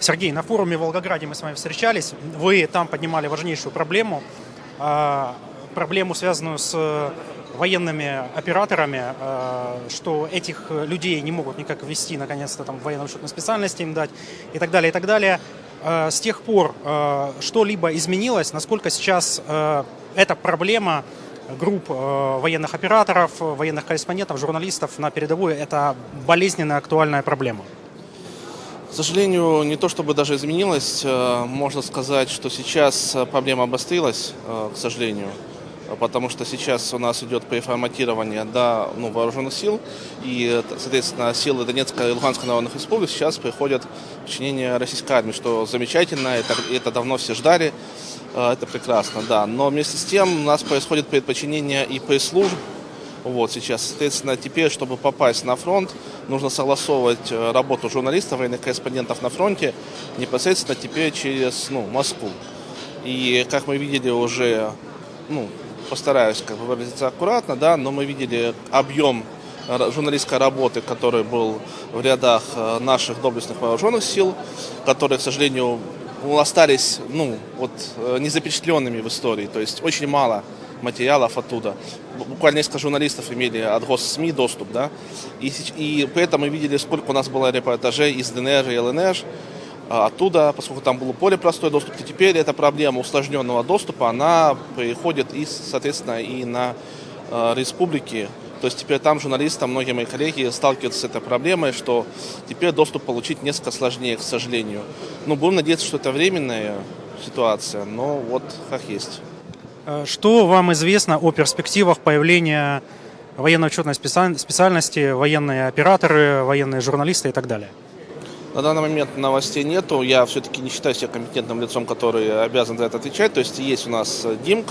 Сергей, на форуме в Волгограде мы с вами встречались. Вы там поднимали важнейшую проблему, а, проблему, связанную с военными операторами, а, что этих людей не могут никак ввести, наконец-то, там, военно-учетной специальности им дать и так далее, и так далее. А, с тех пор что-либо изменилось? Насколько сейчас эта проблема групп военных операторов, военных корреспондентов, журналистов на передовой – это болезненная, актуальная проблема? К сожалению, не то чтобы даже изменилось, э, можно сказать, что сейчас э, проблема обострилась, э, к сожалению, потому что сейчас у нас идет переформатирование до ну, вооруженных сил, и, соответственно, силы Донецкой и Луганской народных республик сейчас приходят в подчинение российской армии, что замечательно, это, это давно все ждали, это прекрасно, да. Но вместе с тем у нас происходит предподчинение и пресс-служб, вот сейчас, соответственно, теперь, чтобы попасть на фронт, нужно согласовывать э, работу журналистов, военных корреспондентов на фронте непосредственно теперь через ну, Москву. И как мы видели уже, ну, постараюсь как бы выразиться аккуратно, да, но мы видели объем журналистской работы, который был в рядах э, наших доблестных вооруженных сил, которые, к сожалению, остались ну, вот, э, незапечатленными в истории. То есть очень мало материалов оттуда. Буквально несколько журналистов имели от госсми доступ, да, и, и при этом мы видели, сколько у нас было репортажей из ДНР и ЛНР, а, оттуда, поскольку там было более простой доступ, то теперь эта проблема усложненного доступа, она приходит и, соответственно, и на э, республики. То есть теперь там журналистам, многие мои коллеги сталкиваются с этой проблемой, что теперь доступ получить несколько сложнее, к сожалению. Ну, будем надеяться, что это временная ситуация, но вот как есть. Э, что вам известно о перспективах появления военно-учетной специальности, военные операторы, военные журналисты и так далее? На данный момент новостей нету. Я все-таки не считаю себя компетентным лицом, который обязан за это отвечать. То есть есть у нас ДИМК,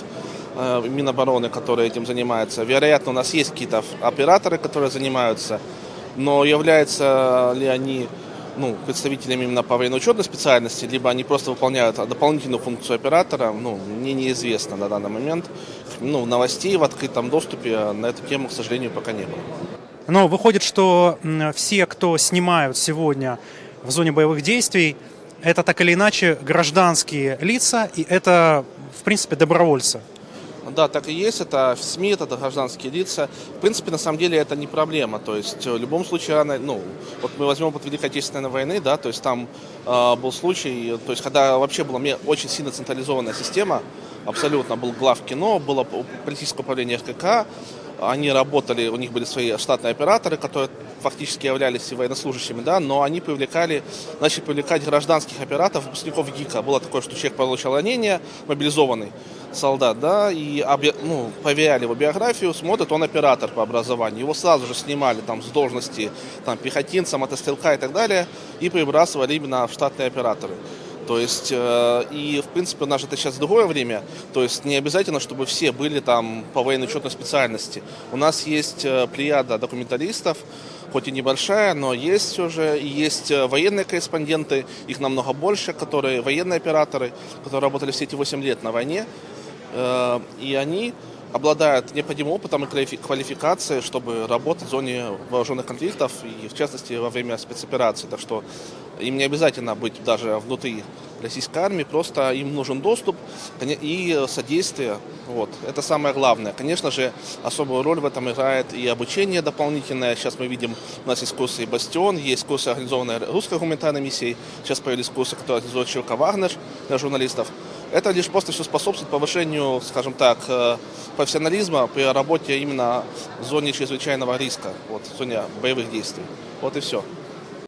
э, Минобороны, который этим занимается. Вероятно, у нас есть какие-то операторы, которые занимаются. Но являются ли они ну, представителями именно по военно-учетной специальности, либо они просто выполняют дополнительную функцию оператора, ну, мне неизвестно на данный момент. Ну, новостей в открытом доступе на эту тему, к сожалению, пока не было. Но выходит, что все, кто снимают сегодня в зоне боевых действий, это так или иначе гражданские лица, и это, в принципе, добровольцы. Да, так и есть. Это в СМИ, это гражданские лица. В принципе, на самом деле это не проблема. То есть в любом случае, она, ну, вот мы возьмем опыт Великой Отечественной войны, да, то есть там э, был случай, то есть когда вообще была очень сильно централизованная система, абсолютно был глав кино, было политическое управление РКК, они работали, у них были свои штатные операторы, которые фактически являлись военнослужащими, да, но они привлекали, начали привлекать гражданских операторов, выпускников ГИКа. Было такое, что человек получил ранение, мобилизованный солдат, да, и ну, проверяли его биографию, смотрят, он оператор по образованию. Его сразу же снимали там с должности там, пехотинца, мотострелка и так далее, и прибрасывали именно в штатные операторы. То есть, э, и в принципе у нас это сейчас другое время, то есть не обязательно, чтобы все были там по военно-учетной специальности. У нас есть э, плеяда документалистов, хоть и небольшая, но есть все же, и есть э, военные корреспонденты, их намного больше, которые военные операторы, которые работали все эти 8 лет на войне, э, и они обладают необходимым опытом и квалификацией, чтобы работать в зоне вооруженных конфликтов и, в частности, во время спецопераций. Так что им не обязательно быть даже внутри российской армии, просто им нужен доступ и содействие. Вот. Это самое главное. Конечно же, особую роль в этом играет и обучение дополнительное. Сейчас мы видим, у нас есть курсы «Бастион», есть курсы, организованные русской гуманитарной миссией. Сейчас появились курсы, которые организует Чилка Вагнер для журналистов. Это лишь просто все способствует повышению, скажем так, э, профессионализма при работе именно в зоне чрезвычайного риска, вот, в зоне боевых действий. Вот и все.